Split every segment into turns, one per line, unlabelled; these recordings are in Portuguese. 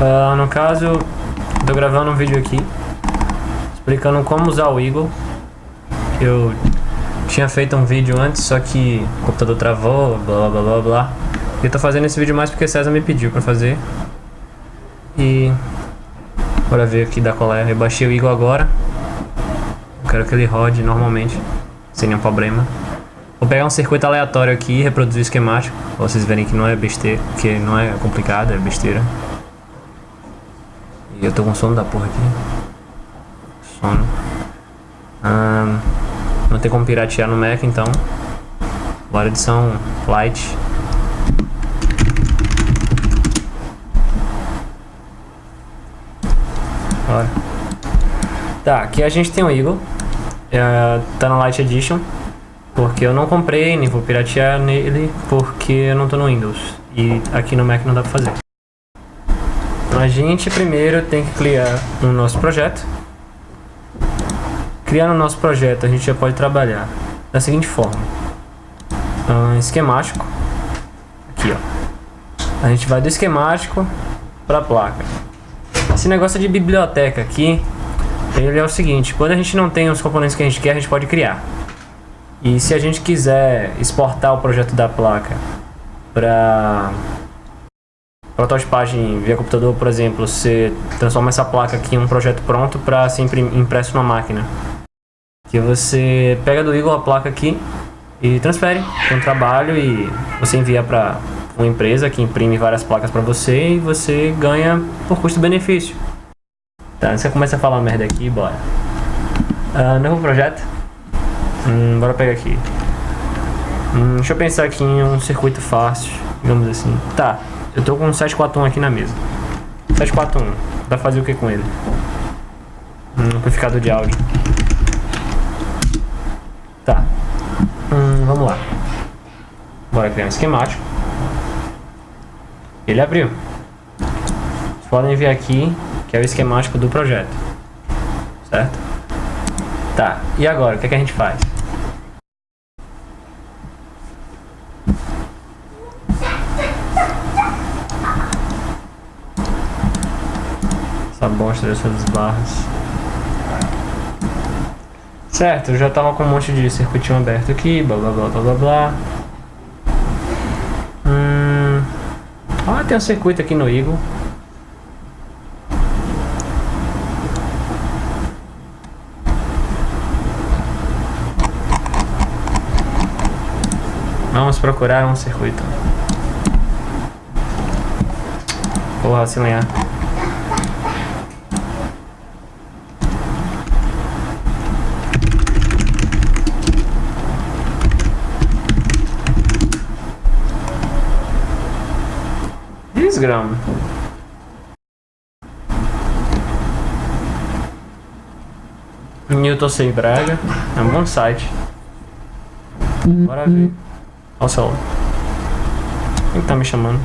Uh, no caso, tô gravando um vídeo aqui explicando como usar o Eagle. Eu tinha feito um vídeo antes, só que o computador travou, blá blá blá blá. Eu tô fazendo esse vídeo mais porque César me pediu pra fazer. E... Bora ver aqui da qual é. Eu baixei o Eagle agora. Quero que ele rode normalmente, sem nenhum problema. Vou pegar um circuito aleatório aqui e reproduzir o esquemático. Pra vocês verem que não é besteira, que não é complicado, é besteira. Eu tô com sono da porra aqui. Sono. Ah, não tem como piratear no Mac, então. Bora edição light. Bora. Tá, aqui a gente tem o Eagle. É, tá na Light Edition. Porque eu não comprei, nem vou piratear nele, porque eu não tô no Windows. E aqui no Mac não dá pra fazer. A gente primeiro tem que criar um nosso projeto. Criar no nosso projeto a gente já pode trabalhar da seguinte forma. Um esquemático. Aqui, ó. A gente vai do esquemático para a placa. Esse negócio de biblioteca aqui, ele é o seguinte, quando a gente não tem os componentes que a gente quer, a gente pode criar. E se a gente quiser exportar o projeto da placa para prototipagem via computador, por exemplo, você transforma essa placa aqui em um projeto pronto para ser impresso na máquina. Que você pega do Eagle a placa aqui e transfere para um trabalho e você envia para uma empresa que imprime várias placas para você e você ganha por custo-benefício. Tá, você começa a falar merda aqui, bora. Uh, novo projeto. Hum, bora pegar aqui. Hum, deixa eu pensar aqui em um circuito fácil, digamos assim. Tá, eu tô com um 741 aqui na mesa. 741, dá pra fazer o que com ele? Um amplificador de áudio. Tá. Hum, vamos lá. Bora criar um esquemático. Ele abriu. Vocês podem ver aqui que é o esquemático do projeto. Certo? Tá, e agora, o que, é que a gente faz? Essa bosta dessas barras. Certo, eu já tava com um monte de circuitinho aberto aqui, blá blá blá blá blá blá. Hum... Ah, tem um circuito aqui no Eagle. Vamos procurar um circuito. Porra, se lenhar. Newton Sem Braga. É um bom site. Bora ver. Olha o celular. Quem tá me chamando?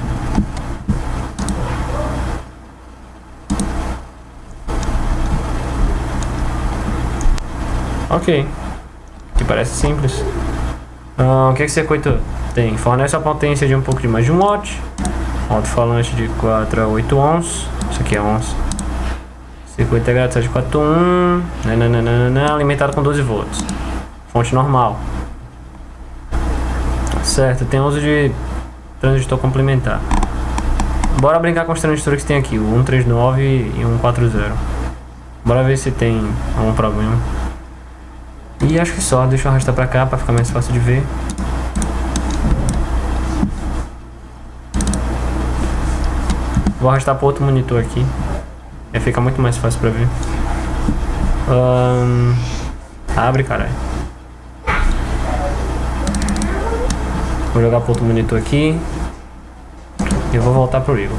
Ok. Que parece simples. Ah, o que, que esse circuito tem? Fornece a potência de um pouco de mais de um watt. Alto-falante de 4 a 8 ohms. Isso aqui é ohms. Circuito integrado 741. Nananana, alimentado com 12 volts. Fonte normal. Certo, tem uso de transistor complementar. Bora brincar com os transistores que tem aqui, o 139 e o 140. Bora ver se tem algum problema. E acho que só, deixa eu arrastar pra cá pra ficar mais fácil de ver. Vou arrastar para outro monitor aqui. Aí fica muito mais fácil pra ver. Um, abre, caralho. Vou jogar para outro monitor aqui. E vou voltar pro Eagle.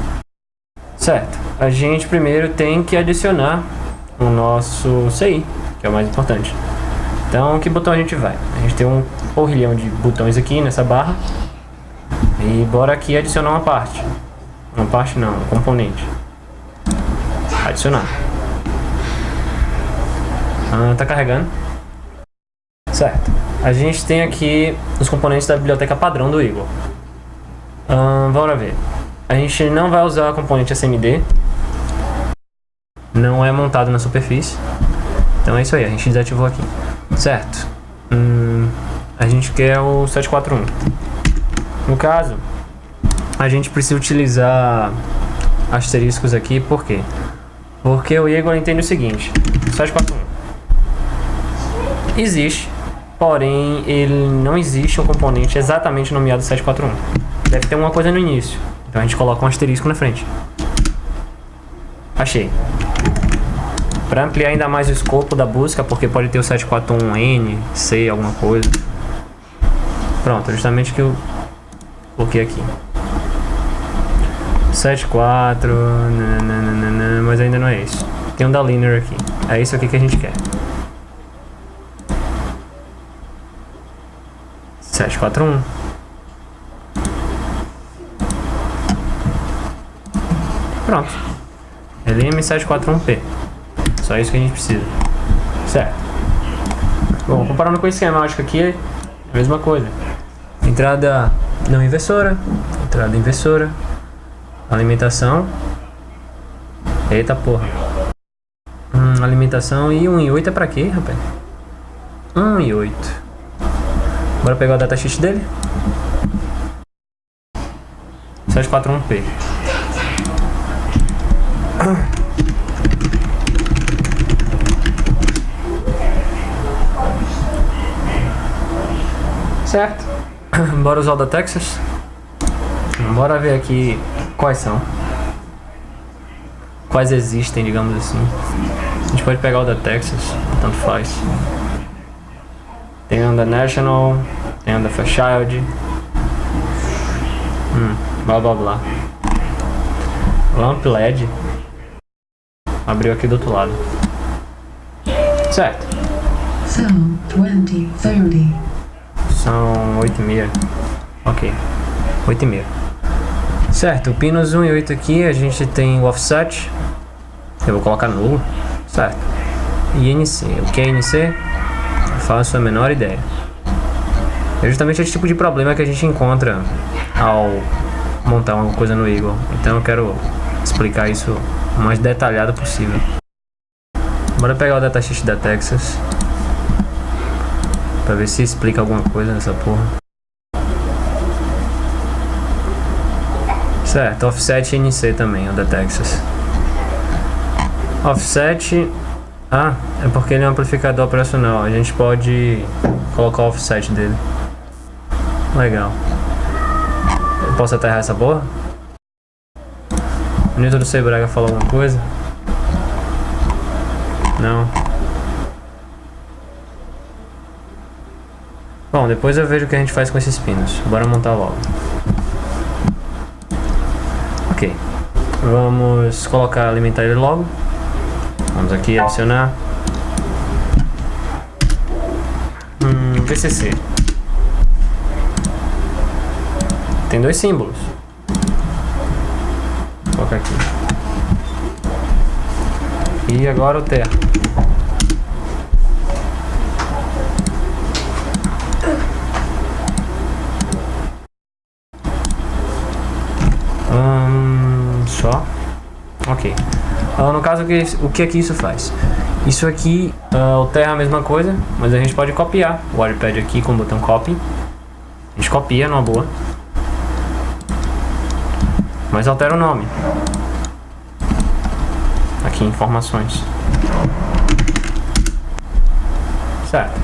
Certo. A gente primeiro tem que adicionar o nosso CI, que é o mais importante. Então, que botão a gente vai? A gente tem um porrilhão de botões aqui nessa barra. E bora aqui adicionar uma parte. Uma parte não, um componente. Adicionar. Ah, tá carregando. Certo. A gente tem aqui os componentes da biblioteca padrão do Eagle. Hum, bora ver. A gente não vai usar a componente SMD. Não é montado na superfície. Então é isso aí, a gente desativou aqui. Certo. Hum, a gente quer o 741. No caso, a gente precisa utilizar asteriscos aqui, por quê? Porque o Igor entende o seguinte, 741 existe, porém ele não existe um componente exatamente nomeado 741. Deve ter uma coisa no início, então a gente coloca um asterisco na frente. Achei. Para ampliar ainda mais o escopo da busca, porque pode ter o 741N, C, alguma coisa. Pronto, justamente que eu coloquei aqui. 74, nananana, mas ainda não é isso. Tem um da Linear aqui. É isso aqui que a gente quer. 741. Pronto. LM741P. Só isso que a gente precisa. Certo. Bom, comparando com o esquemático aqui, é a mesma coisa. Entrada não inversora, entrada inversora, alimentação. Eita porra. Hum, alimentação e 1 e 8 é pra quê, rapaz? 1 e 8. Bora pegar o datasheet dele. 741P. Certo. Bora usar o da Texas. Bora ver aqui quais são. Quais existem, digamos assim. A gente pode pegar o da Texas, tanto faz. Tem um da National, tem um da Fairchild. Hum, blá blá blá. Lamp LED. Abriu aqui do outro lado. Certo.
Cell 2030.
São 8 e meia. Ok. 8 e meia. Certo, o pinos 1 e 8 aqui a gente tem o offset. Eu vou colocar nulo. Certo. E NC. O que é NC? Eu faço a menor ideia. É justamente esse tipo de problema que a gente encontra ao montar uma coisa no Eagle. Então eu quero explicar isso o mais detalhado possível. Bora pegar o datasheet da Texas. Pra ver se explica alguma coisa nessa porra. Certo, offset NC também, o da Texas. Offset... Ah, é porque ele é um amplificador operacional. A gente pode colocar o offset dele. Legal. Eu posso aterrar essa porra? O Newton do Sebraga falou alguma coisa? Não. Bom, depois eu vejo o que a gente faz com esses pinos. Bora montar logo. Ok. Vamos colocar, alimentar ele logo. Vamos aqui adicionar. Hum, VCC. Tem dois símbolos. Vou colocar aqui. E agora o terra. Hum, só. Ok. Uh, no caso, o que aqui isso faz? Isso aqui, uh, o é a mesma coisa, mas a gente pode copiar o WordPad aqui com o botão copy. A gente copia numa boa. Mas altera o nome. Aqui, informações. Certo.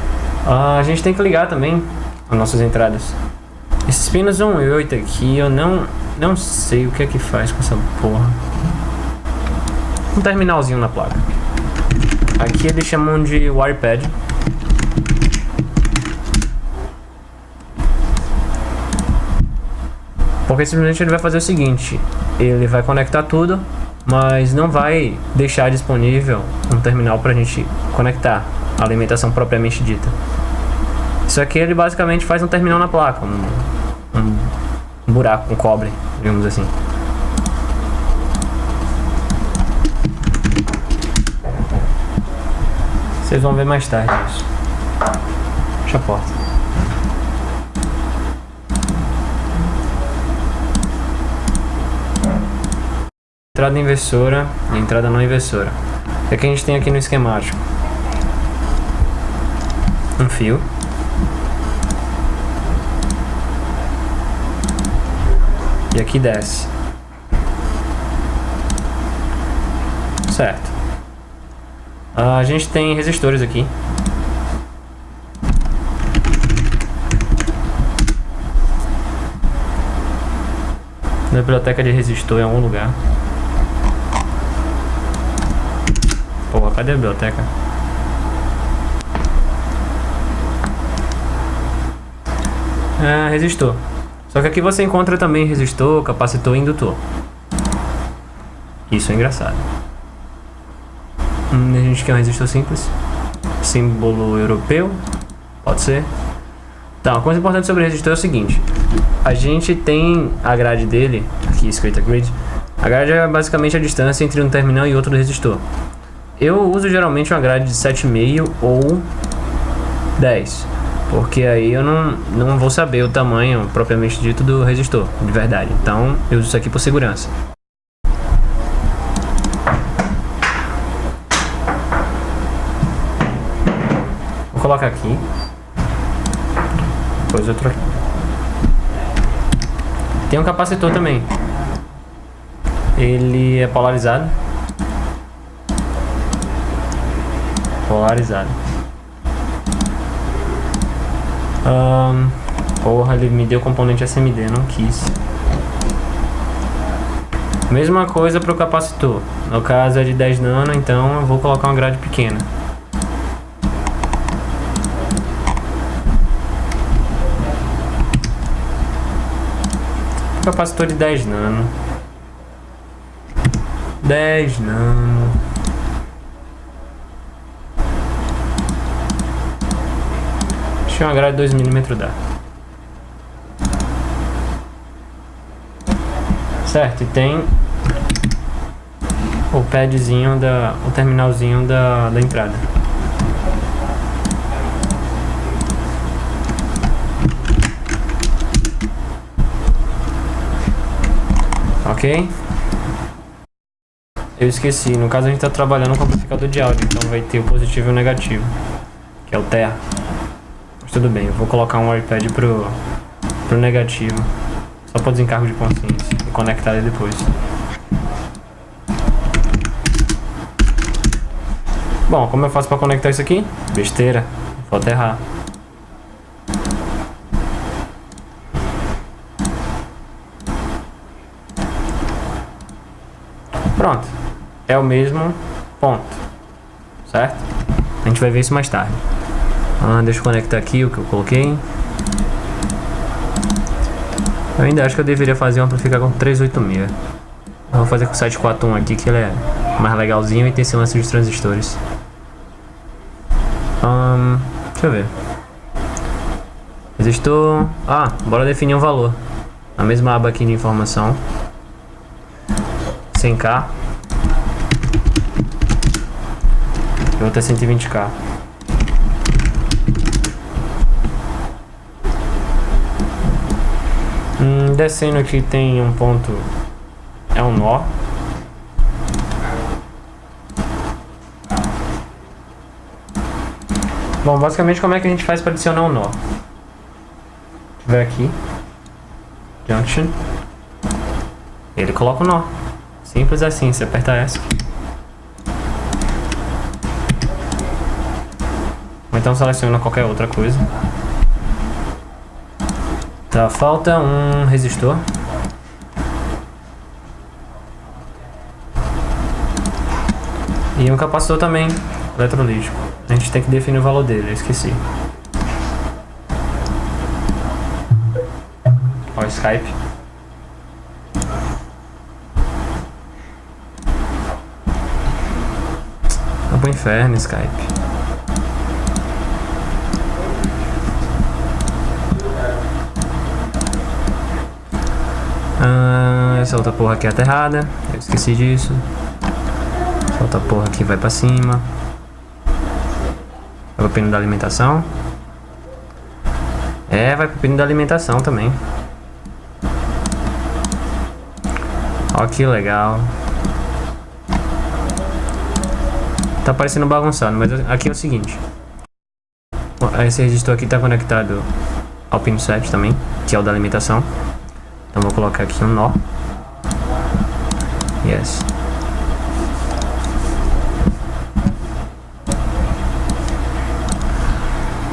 Uh, a gente tem que ligar também as nossas entradas. Esses pinos 1 e 8 aqui, eu não, não sei o que é que faz com essa porra. Um terminalzinho na placa. Aqui eles chamam de wirepad. Porque simplesmente ele vai fazer o seguinte, ele vai conectar tudo, mas não vai deixar disponível um terminal para a gente conectar a alimentação propriamente dita. Isso aqui ele basicamente faz um terminal na placa, um, um, buraco, um cobre, digamos assim. Vocês vão ver mais tarde isso. Fecha a porta. entrada inversora e entrada não inversora. O que, é que a gente tem aqui no esquemático? Um fio. E aqui desce. Certo. Ah, a gente tem resistores aqui. Na biblioteca de resistor em algum lugar. Porra, cadê a biblioteca? Ah, resistor. Só que aqui você encontra também resistor, capacitor e indutor. Isso é engraçado. Hum, a gente quer um resistor simples. Símbolo europeu. Pode ser. Então, a coisa importante sobre o resistor é o seguinte. A gente tem a grade dele, aqui escrita grid. A grade é basicamente a distância entre um terminal e outro do resistor. Eu uso geralmente uma grade de 7,5 ou 10. Porque aí eu não, não vou saber o tamanho propriamente dito do resistor, de verdade. Então eu uso isso aqui por segurança. Vou colocar aqui. Depois outro aqui. Tem um capacitor também. Ele é polarizado. Polarizado. Um, porra, ele me deu componente SMD, não quis. Mesma coisa para o capacitor. No caso é de 10 nano, então eu vou colocar uma grade pequena. Capacitor de 10 nano. 10 nano. Que uma grade 2mm dá. Certo, e tem o padzinho da. o terminalzinho da, da entrada. Ok? Eu esqueci, no caso a gente está trabalhando com amplificador de áudio, então vai ter o positivo e o negativo, que é o terra. Mas tudo bem, eu vou colocar um iPad pro, pro negativo, só para desencargo de consciência, e conectar ele depois. Bom, como eu faço para conectar isso aqui? Besteira, vou aterrar. Pronto. É o mesmo ponto. Certo? A gente vai ver isso mais tarde. Ah, deixa eu conectar aqui o que eu coloquei. Eu ainda acho que eu deveria fazer um amplificar com 386. Eu vou fazer com o 741 aqui, que ele é mais legalzinho e tem esse lance de transistores. Um, deixa eu ver. Resistor... Ah, bora definir um valor. A mesma aba aqui de informação. 100k. E outra é 120k. Hum, descendo aqui tem um ponto. É um nó. Bom, basicamente como é que a gente faz para adicionar um nó? Ver aqui. Junction. Ele coloca o nó. Simples assim, você aperta essa. Ou então seleciona qualquer outra coisa. Tá, falta um resistor. E um capacitor também, eletrolítico. A gente tem que definir o valor dele, eu esqueci. Ó, Skype. pro inferno, Skype. Ah, essa outra porra aqui é aterrada. Eu esqueci disso. Essa outra porra aqui vai pra cima. Vai pro pino da alimentação. É, vai pro pino da alimentação também. Ó que legal. Tá parecendo bagunçado, mas aqui é o seguinte. Esse resistor aqui tá conectado ao pino 7 também, que é o da alimentação. Então vou colocar aqui um nó. Yes.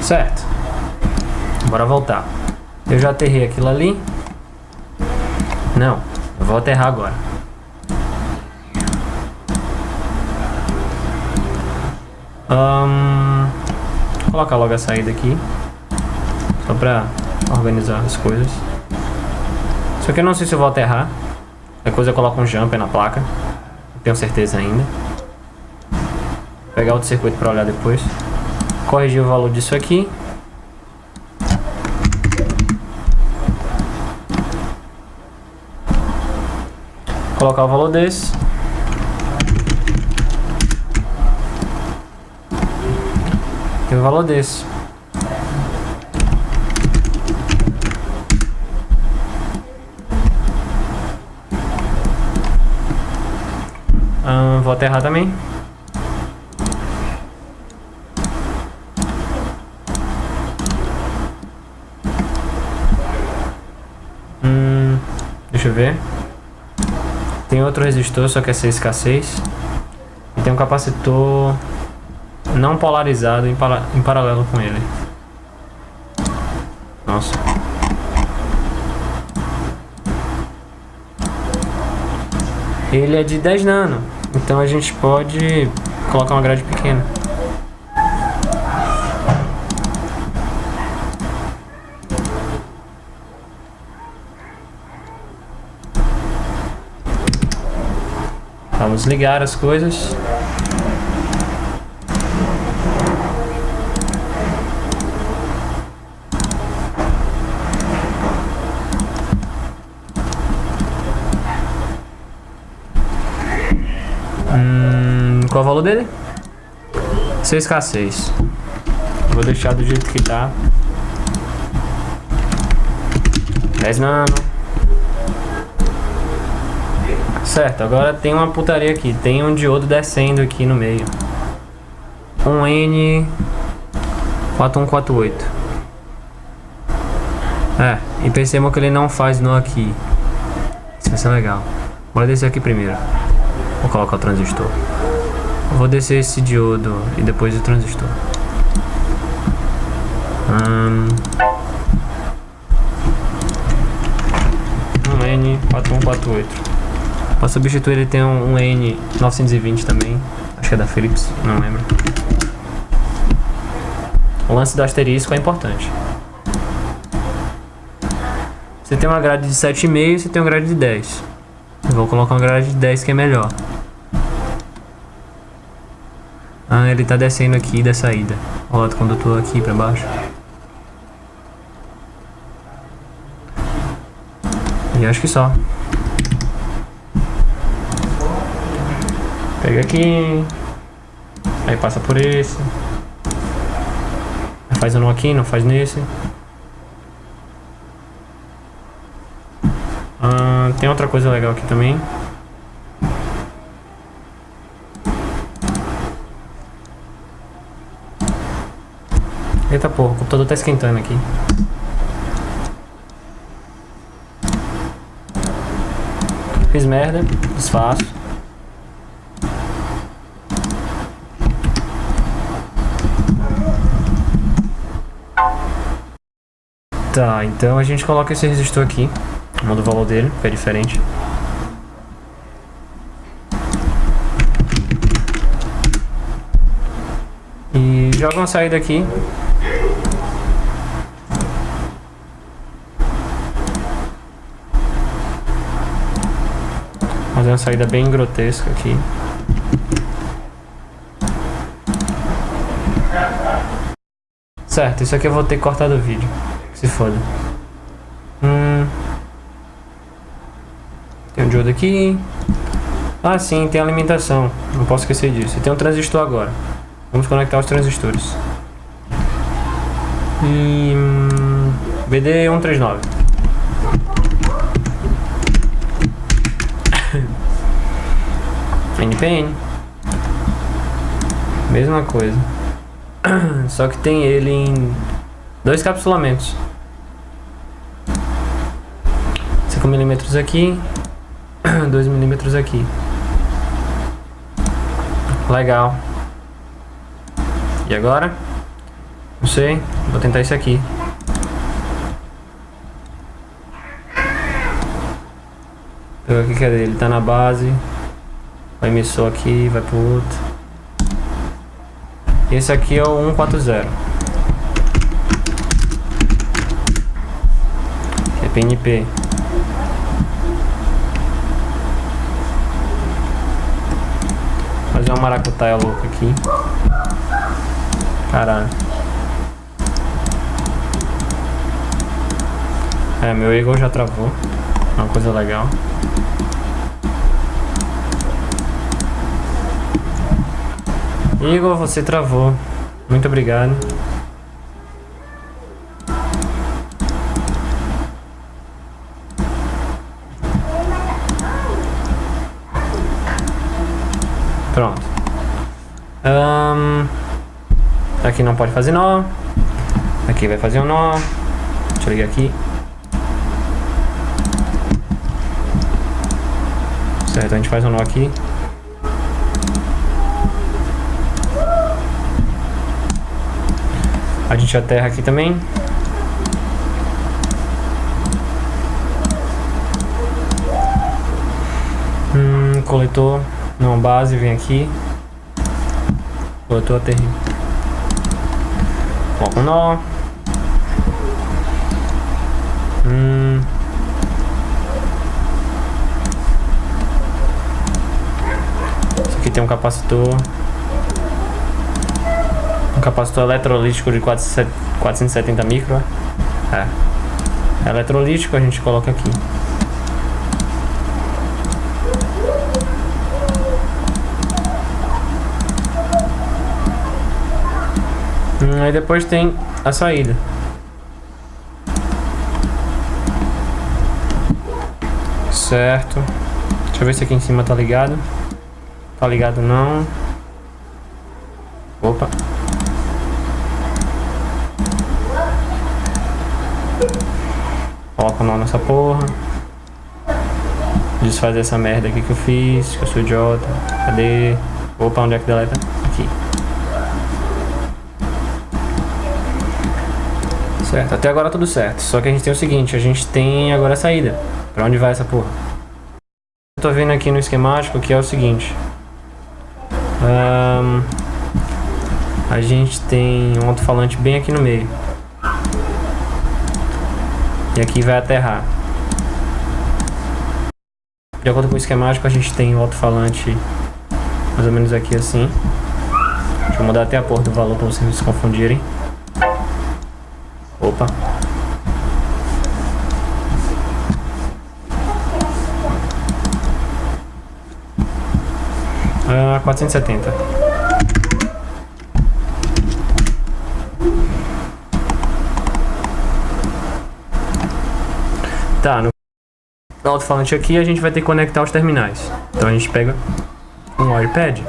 Certo. Bora voltar. Eu já aterrei aquilo ali. Não, eu vou aterrar agora. Um, vou colocar logo a saída aqui. Só pra organizar as coisas. Só que eu não sei se eu vou aterrar. Coisa eu coloco um jumper na placa. Não tenho certeza ainda. Vou pegar outro circuito pra olhar depois corrigir o valor disso aqui. Colocar o valor desse. E o valor desse. vou aterrar também. Deixa eu ver. Tem outro resistor, só que é 6K6. E tem um capacitor não polarizado em, para, em paralelo com ele. Nossa. Ele é de 10 nano, então a gente pode colocar uma grade pequena. Vamos ligar as coisas. Valor dele? 6K6. Vou deixar do jeito que tá. 10 nano. Certo, agora tem uma putaria aqui. Tem um diodo descendo aqui no meio. Um N4148. É, e percebam que ele não faz nó aqui. Isso vai ser legal. Bora descer aqui primeiro. Vou colocar o transistor. Vou descer esse diodo e depois o transistor. Hum... Um N4148. Para substituir ele tem um, um N920 também. Acho que é da Philips, não lembro. O lance do asterisco é importante. Você tem uma grade de 7,5 você tem uma grade de 10. Eu vou colocar uma grade de 10 que é melhor. Ah, ele tá descendo aqui da saída. Olha o condutor aqui pra baixo. E acho que só. Pega aqui. Aí passa por esse. Faz um aqui, não faz nesse. Ah, tem outra coisa legal aqui também. Eita porra, o computador tá esquentando aqui. Fiz merda, desfaço. Tá, então a gente coloca esse resistor aqui. Muda o valor dele, que é diferente. E joga uma saída aqui. Fazer uma saída bem grotesca aqui. Certo, isso aqui eu vou ter que cortar do vídeo. Se foda. Hum. Tem um diodo aqui. Ah, sim, tem alimentação. Não posso esquecer disso. E tem um transistor agora. Vamos conectar os transistores. Hum, BD139. NPN. Mesma coisa. Só que tem ele em dois capsulamentos. 5 milímetros aqui, 2 milímetros aqui. Legal. E agora? Não sei, vou tentar esse aqui. Pegar aqui, cadê? Ele tá na base. O emissor aqui, vai pro outro. Esse aqui é o 140. É PNP. Fazer uma maracutaia louca aqui. Caralho. É, meu Eagle já travou. Uma coisa legal. Igor, você travou. Muito obrigado. Pronto. Um, aqui não pode fazer nó. Aqui vai fazer um nó. Deixa eu ligar aqui. Certo, a gente faz um nó aqui. A gente aterra aqui também. Hum, coletor. Não, base, vem aqui. Coletor, aterrei. Coloca um nó. Hum. Isso aqui tem um capacitor. Um capacitor eletrolítico de 470 micro. É. é eletrolítico, a gente coloca aqui. Hum, aí depois tem a saída. Certo. Deixa eu ver se aqui em cima tá ligado. Tá ligado não. Opa. Nessa porra. Desfaz essa merda aqui que eu fiz, que eu sou idiota. Cadê? Opa, onde é que deleta? Aqui. Certo, até agora tudo certo. Só que a gente tem o seguinte, a gente tem agora a saída. Pra onde vai essa porra? Eu tô vendo aqui no esquemático que é o seguinte. Um, a gente tem um alto-falante bem aqui no meio. E aqui vai aterrar. De acordo com o esquemático, a gente tem o alto-falante mais ou menos aqui assim. Deixa eu mudar até a porta do valor para vocês não se confundirem. Opa. Ah, 470. Tá, no alto-falante aqui a gente vai ter que conectar os terminais. Então a gente pega um iPad.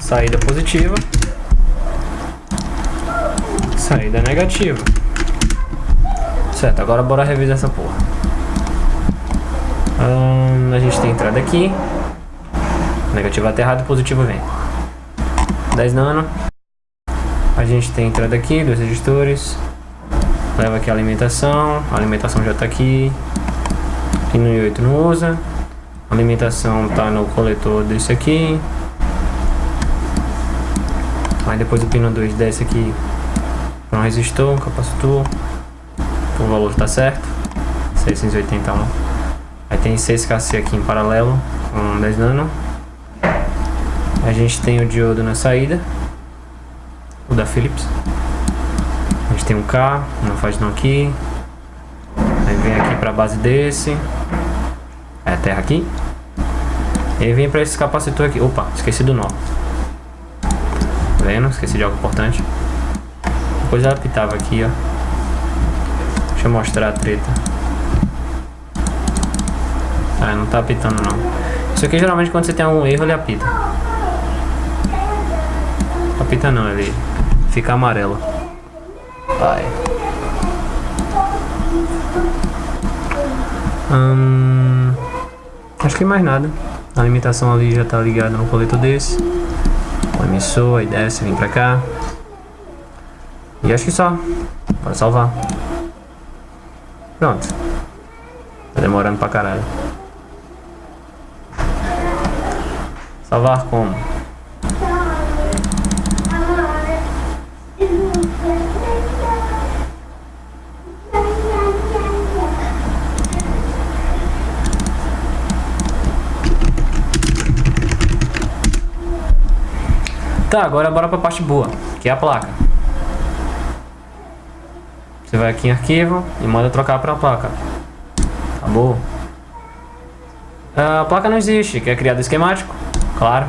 Saída positiva. Saída negativa. Certo, agora bora revisar essa porra. Hum, a gente tem entrada aqui. Negativo aterrado, positivo vem. 10 nano. A gente tem entrada aqui, dois registores. Leva aqui a alimentação. A alimentação já tá aqui. Pino 8 não usa. A alimentação tá no coletor desse aqui. Aí depois o pino 2 desce aqui para um resistor, um capacitor o valor está certo, 681. Aí tem 6KC aqui em paralelo com 10 nano. A gente tem o diodo na saída, o da Philips. A gente tem um K, não faz não aqui. Aí vem aqui para a base desse. É a terra aqui. E vem para esse capacitor aqui. Opa, esqueci do nó. Tá vendo? Esqueci de algo importante. Depois ela apitava aqui, ó. Deixa eu mostrar a treta. Ah, não tá apitando não. Isso aqui geralmente quando você tem algum erro ele apita. Apita não, ele fica amarelo. Vai. Hum, acho que mais nada. A limitação ali já tá ligada no coletor desse. O emissor, aí desce, vem pra cá. E acho que só. Bora salvar. Pronto. Tá demorando pra caralho. Salvar como? Tá, agora bora pra parte boa, que é a placa. Você vai aqui em arquivo e manda trocar pra placa. Acabou. A placa não existe, quer criar do esquemático? Claro.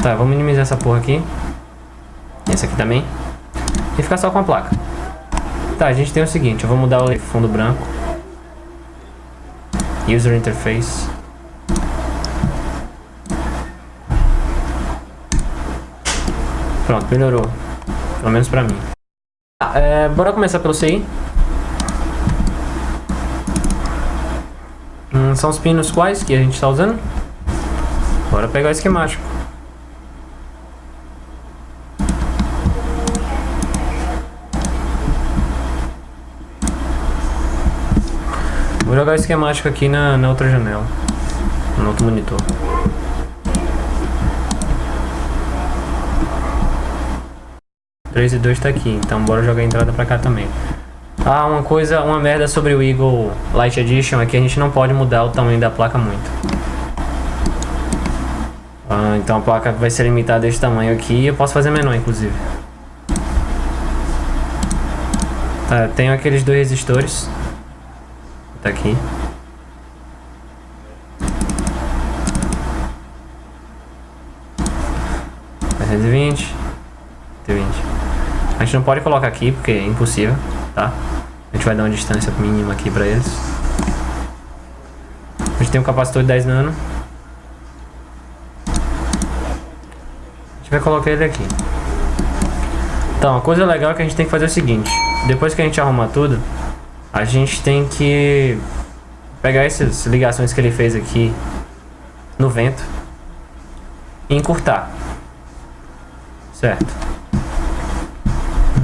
Tá, vou minimizar essa porra aqui. Esse aqui também. E ficar só com a placa. Tá, a gente tem o seguinte, eu vou mudar o fundo branco. User Interface. Pronto, melhorou. Pelo menos pra mim. Ah, é, bora começar pelo CI. Hum, são os pinos quais que a gente está usando. Bora pegar o esquemático. Vou jogar o esquemático aqui na, na outra janela. No outro monitor. Três e dois tá aqui, então bora jogar a entrada pra cá também. Ah, uma coisa, uma merda sobre o Eagle Light Edition é que a gente não pode mudar o tamanho da placa muito. Ah, então a placa vai ser limitada desse tamanho aqui e eu posso fazer menor, inclusive. Tá, tenho aqueles dois resistores. Tá aqui. Vinte. A gente não pode colocar aqui porque é impossível, tá? A gente vai dar uma distância mínima aqui pra eles. A gente tem um capacitor de 10 nano. A gente vai colocar ele aqui. Então, a coisa legal é que a gente tem que fazer o seguinte. Depois que a gente arrumar tudo, a gente tem que pegar essas ligações que ele fez aqui no vento e encurtar. Certo.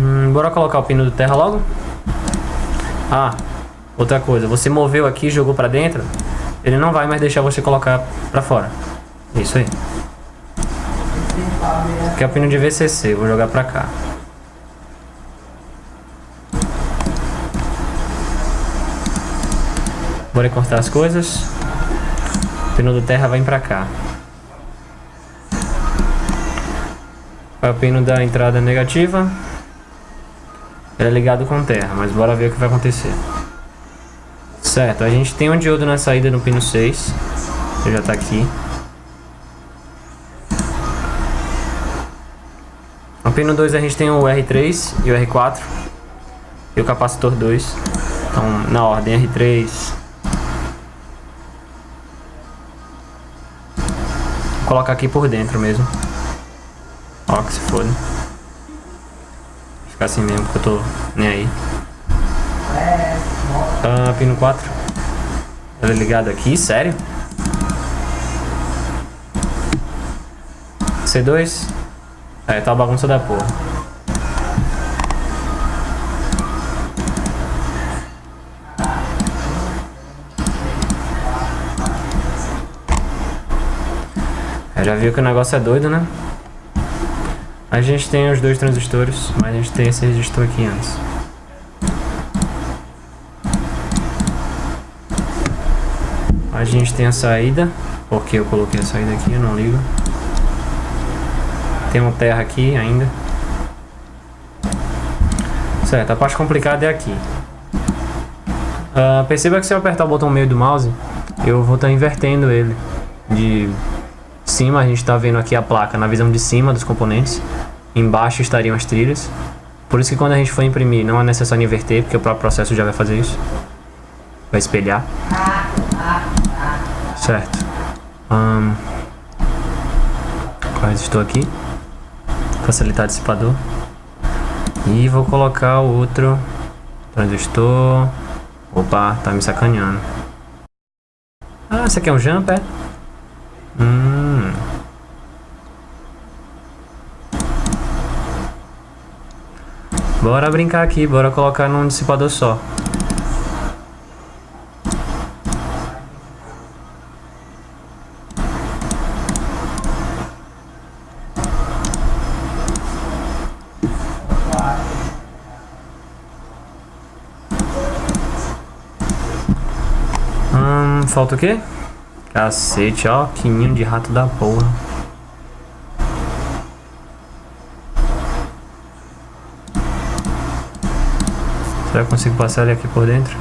Hum, bora colocar o pino do terra logo? Ah, outra coisa. Você moveu aqui e jogou pra dentro, ele não vai mais deixar você colocar pra fora. Isso aí. Aqui é o pino de VCC, vou jogar pra cá. Bora cortar as coisas. O pino do terra vai pra cá. Vai o pino da entrada negativa. Ele é ligado com terra, mas bora ver o que vai acontecer. Certo, a gente tem um diodo na saída no pino 6. Ele já tá aqui. No pino 2 a gente tem o R3 e o R4. E o capacitor 2. Então, na ordem R3, Vou colocar aqui por dentro mesmo. Ó, que se foda. Ficar assim mesmo, porque eu tô nem aí. Ah, pino 4. Ela é ligada aqui, sério? C2. É, tá a bagunça da porra. Já viu que o negócio é doido, né? A gente tem os dois transistores, mas a gente tem esse resistor aqui antes. A gente tem a saída, porque eu coloquei a saída aqui, eu não ligo. Tem uma terra aqui ainda. Certo, a parte complicada é aqui. Uh, perceba que se eu apertar o botão meio do mouse, eu vou estar tá invertendo ele de cima a gente está vendo aqui a placa na visão de cima dos componentes. Embaixo estariam as trilhas. Por isso que quando a gente for imprimir não é necessário inverter, porque o próprio processo já vai fazer isso. Vai espelhar. Certo. Um, estou aqui. Facilitar dissipador. E vou colocar o outro transistor. Opa, tá me sacaneando. Ah, esse aqui é um jumper? Hum. Bora brincar aqui, bora colocar num dissipador só. Hum, falta o quê? Cacete, ó, que ninho de rato da porra. Será que eu consigo passar ele aqui por dentro?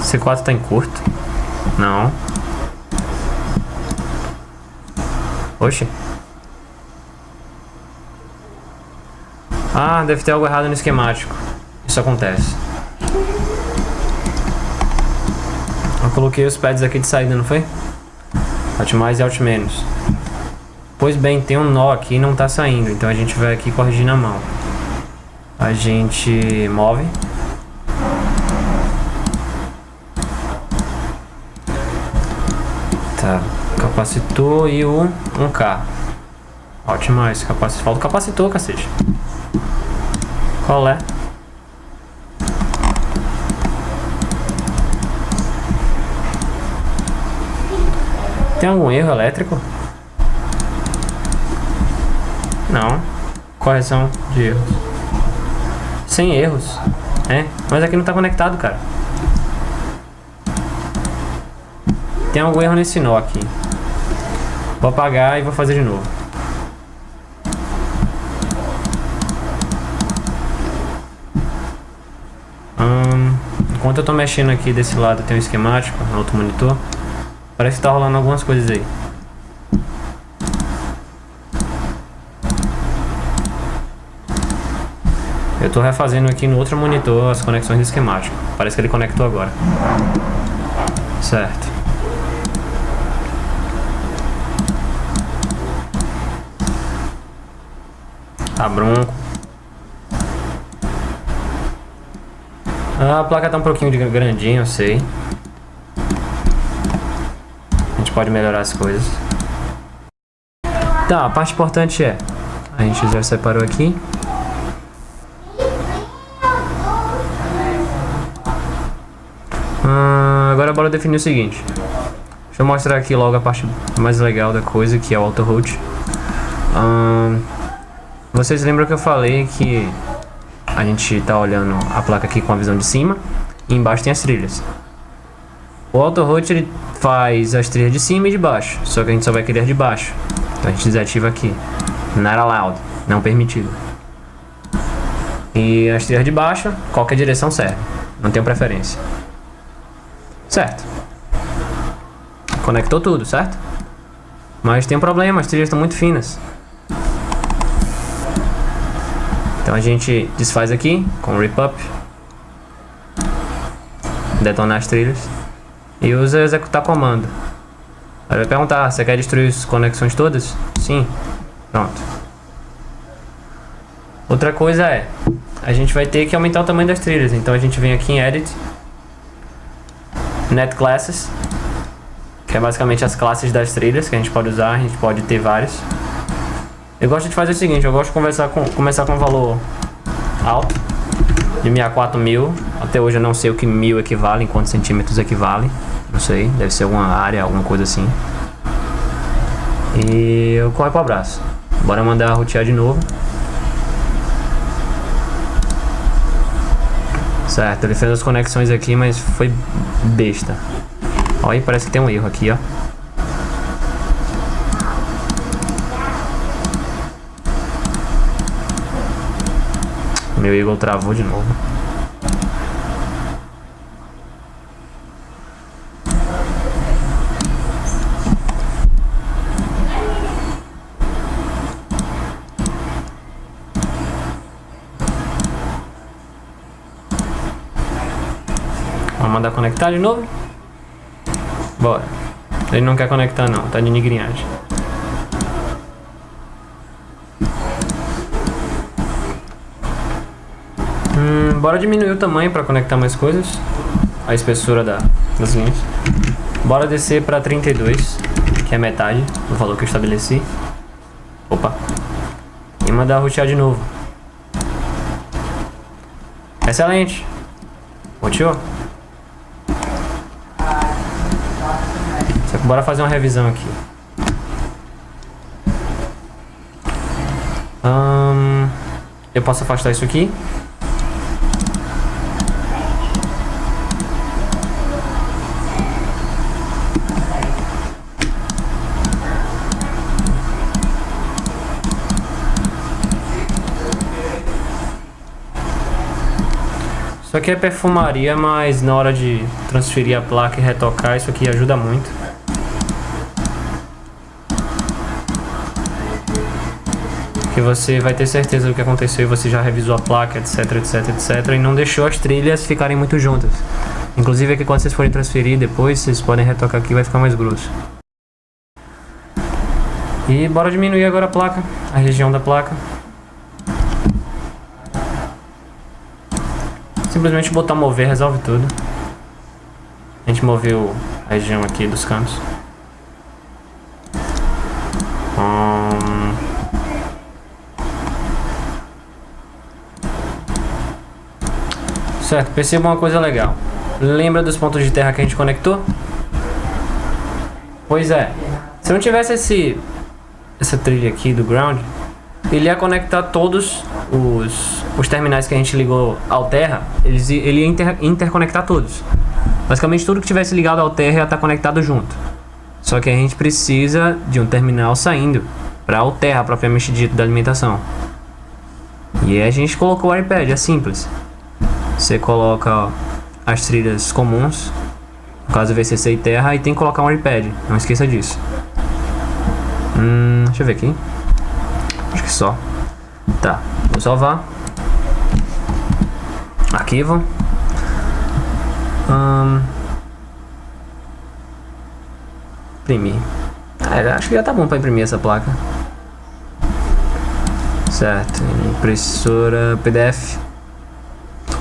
C4 tá em curto? Não. Oxe. Ah, deve ter algo errado no esquemático. Isso acontece. Eu coloquei os pads aqui de saída, não foi? Alt mais e Alt menos. Pois bem, tem um nó aqui e não tá saindo. Então a gente vai aqui corrigir na mão. A gente move. Tá. Capacitor e o 1K. Alt mais. Capacitor. Falta o capacitor, cacete. Qual é? Tem algum erro elétrico? Não. Correção de erros. Sem erros. É, mas aqui não tá conectado, cara. Tem algum erro nesse nó aqui. Vou apagar e vou fazer de novo. Hum, enquanto eu tô mexendo aqui desse lado tem um esquemático no outro monitor. Parece que tá rolando algumas coisas aí. Tô refazendo aqui no outro monitor as conexões de esquemático. Parece que ele conectou agora. Certo. Tá bronco. A placa tá um pouquinho de grandinha, eu sei pode melhorar as coisas. Tá, a parte importante é... A gente já separou aqui. Ah, agora bora definir o seguinte. Deixa eu mostrar aqui logo a parte mais legal da coisa, que é o auto root. Ah, vocês lembram que eu falei que a gente tá olhando a placa aqui com a visão de cima e embaixo tem as trilhas. O auto root ele faz as trilhas de cima e de baixo, só que a gente só vai querer de baixo. Então a gente desativa aqui. Not allowed, não permitido. E as trilhas de baixo, qualquer direção serve. Não tenho preferência. Certo. Conectou tudo, certo? Mas tem um problema, as trilhas estão muito finas. Então a gente desfaz aqui com rip up. Detonar as trilhas e usa executar comando. Aí vai perguntar, você quer destruir as conexões todas? Sim. Pronto. Outra coisa é, a gente vai ter que aumentar o tamanho das trilhas. Então a gente vem aqui em Edit, Net Classes, que é basicamente as classes das trilhas que a gente pode usar, a gente pode ter vários. Eu gosto de fazer o seguinte, eu gosto de conversar com, começar com um valor alto, de 64 Até hoje eu não sei o que mil equivale, em quantos centímetros equivale. Não sei, deve ser alguma área, alguma coisa assim. E eu corro pro abraço. Bora mandar rotear de novo. Certo, ele fez as conexões aqui, mas foi besta. Olha parece que tem um erro aqui, ó. Meu Eagle travou de novo. Vamos mandar conectar de novo. Bora. Ele não quer conectar não, tá de nigrinhagem. Hum, bora diminuir o tamanho para conectar mais coisas. A espessura da, das linhas. Bora descer para 32, que é metade do valor que eu estabeleci. Opa. E mandar rotear de novo. Excelente. Roteou. Bora fazer uma revisão aqui. Eu posso afastar isso aqui. Isso aqui é perfumaria, mas na hora de transferir a placa e retocar, isso aqui ajuda muito. Você vai ter certeza do que aconteceu e você já revisou a placa, etc, etc, etc. E não deixou as trilhas ficarem muito juntas. Inclusive aqui quando vocês forem transferir depois, vocês podem retocar aqui vai ficar mais grosso. E bora diminuir agora a placa, a região da placa. Simplesmente botar mover resolve tudo. A gente moveu a região aqui dos cantos. Hum... Certo, perceba uma coisa legal. Lembra dos pontos de terra que a gente conectou? Pois é. Se não tivesse esse essa trilha aqui do ground, ele ia conectar todos os, os terminais que a gente ligou ao Terra, eles, ele ia inter, interconectar todos. Basicamente tudo que tivesse ligado ao Terra ia estar conectado junto. Só que a gente precisa de um terminal saindo para o Terra propriamente dito da alimentação. E a gente colocou o iPad, é simples. Você coloca ó, as trilhas comuns, no caso VCC e Terra, e tem que colocar um iPad, não esqueça disso. Hum, deixa eu ver aqui. Acho que só. Tá, vou salvar. Arquivo. Hum, imprimir. Ah, acho que já tá bom para imprimir essa placa. Certo, impressora PDF.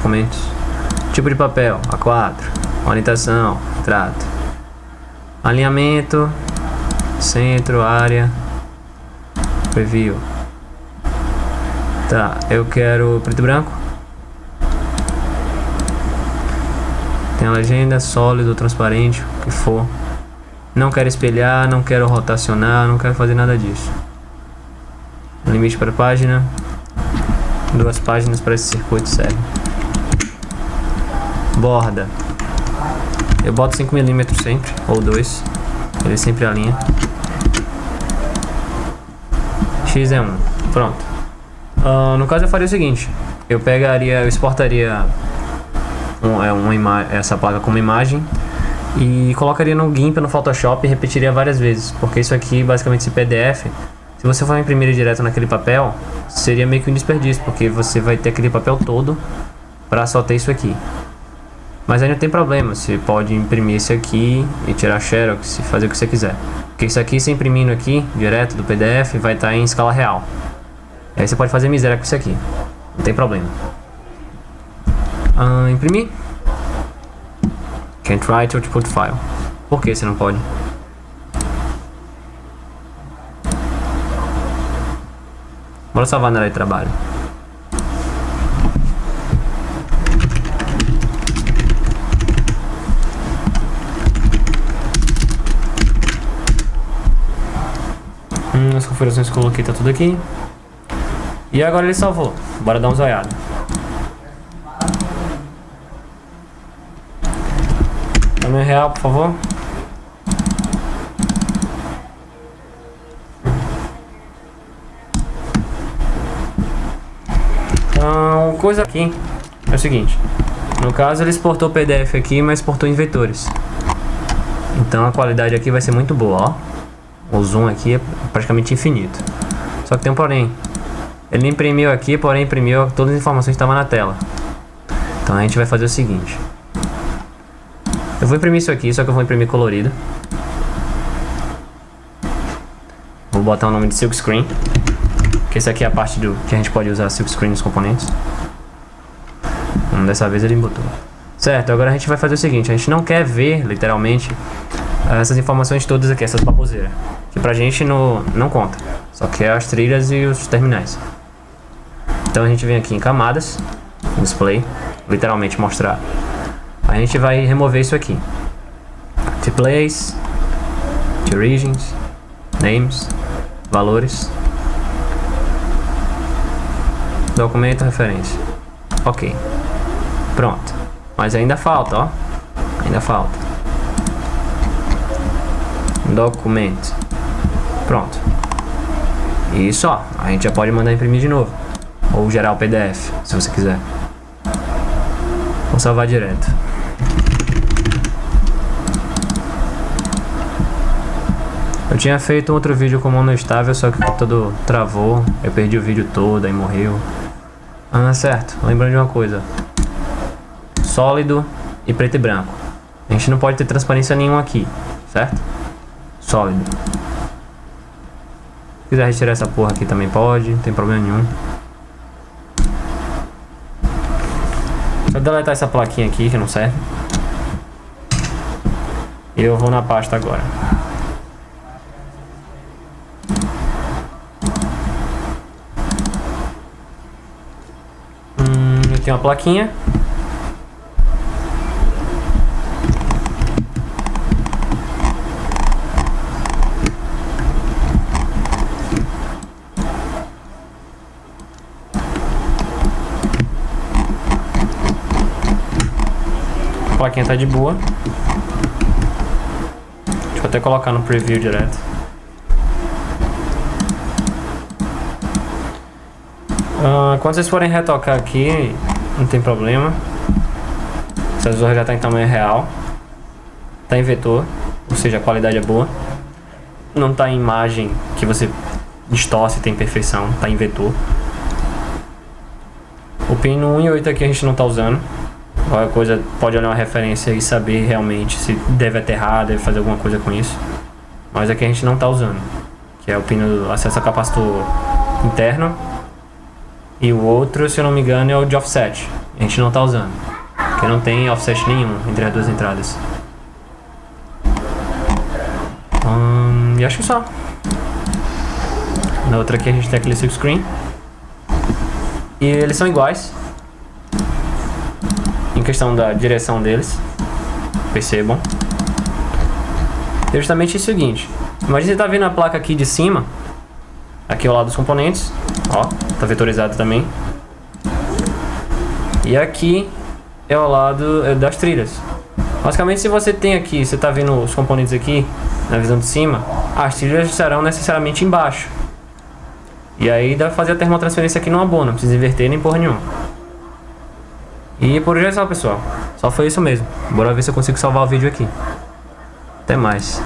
Documentos. Tipo de papel, A4. Orientação, trato. Alinhamento, centro, área, preview. Tá, eu quero preto e branco. Tem a legenda, sólido, transparente, o que for. Não quero espelhar, não quero rotacionar, não quero fazer nada disso. Limite para página. Duas páginas para esse circuito serve. Borda. Eu boto 5mm sempre, ou 2. Ele sempre alinha. X é 1. Pronto. Uh, no caso eu faria o seguinte, eu pegaria, eu exportaria um, é, uma essa placa como imagem e colocaria no GIMP, no Photoshop e repetiria várias vezes, porque isso aqui, basicamente esse PDF, se você for imprimir direto naquele papel, seria meio que um desperdício, porque você vai ter aquele papel todo para só ter isso aqui. Mas aí não tem problema, você pode imprimir isso aqui e tirar xerox e fazer o que você quiser. Porque isso aqui, se imprimindo aqui, direto do PDF, vai estar tá em escala real. Aí você pode fazer miséria com isso aqui. Não tem problema. Ah, imprimir. Can't write output file. Por que você não pode? Bora salvar na área de trabalho. Hum, as configurações que eu coloquei tá tudo aqui. E agora ele salvou. Bora dar um zoiado. Tamanho real, por favor. Então, coisa aqui é o seguinte. No caso, ele exportou o PDF aqui, mas exportou em vetores. Então a qualidade aqui vai ser muito boa, ó. O zoom aqui é praticamente infinito. Só que tem um porém. Ele imprimiu aqui, porém imprimiu todas as informações que estavam na tela. Então a gente vai fazer o seguinte. Eu vou imprimir isso aqui, só que eu vou imprimir colorido. Vou botar o nome de Silk Screen. Que esse aqui é a parte do que a gente pode usar Silk Screen nos componentes. Hum, dessa vez ele botou. Certo, agora a gente vai fazer o seguinte, a gente não quer ver, literalmente, essas informações todas aqui, essas baboseiras. Que pra gente no, não conta. Só que é as trilhas e os terminais. Então a gente vem aqui em camadas, display, literalmente mostrar. A gente vai remover isso aqui. To place, to regions, names, valores, documento, referência. Ok. Pronto. Mas ainda falta, ó. Ainda falta. Documento. Pronto. Isso, ó. A gente já pode mandar imprimir de novo. Ou gerar o PDF, se você quiser. Vou salvar direto. Eu tinha feito outro vídeo com mono estável, só que o computador travou. Eu perdi o vídeo todo, aí morreu. Ah, certo. Lembrando de uma coisa. Sólido e preto e branco. A gente não pode ter transparência nenhuma aqui, certo? Sólido. Se quiser retirar essa porra aqui também pode, não tem problema nenhum. Só deletar essa plaquinha aqui que não serve. Eu vou na pasta agora. Hum, eu tenho uma plaquinha. Plaquinha tá de boa. Deixa eu até colocar no preview direto. Uh, quando vocês forem retocar aqui, não tem problema. Essa zorra já está em tamanho real. Está em vetor, ou seja, a qualidade é boa. Não está em imagem que você distorce tem perfeição, está em vetor. O pino 1 e 8 aqui a gente não está usando. Qualquer coisa pode olhar uma referência e saber realmente se deve aterrar, deve fazer alguma coisa com isso. Mas aqui a gente não está usando. Que é o pino acesso a capacitor interno. E o outro, se eu não me engano, é o de offset. A gente não está usando. Porque não tem offset nenhum entre as duas entradas. Hum, e acho que só. Na outra aqui a gente tem aquele silk screen. E eles são iguais questão da direção deles. Percebam. É justamente o seguinte. Imagina você tá vendo a placa aqui de cima. Aqui ao lado dos componentes. Ó, tá vetorizado também. E aqui é ao lado é, das trilhas. Basicamente, se você tem aqui, você tá vendo os componentes aqui, na visão de cima, as trilhas estarão necessariamente embaixo. E aí dá pra fazer a termotransferência aqui numa boa, não precisa inverter nem porra nenhuma. E por hoje é só, pessoal. Só foi isso mesmo. Bora ver se eu consigo salvar o vídeo aqui. Até mais.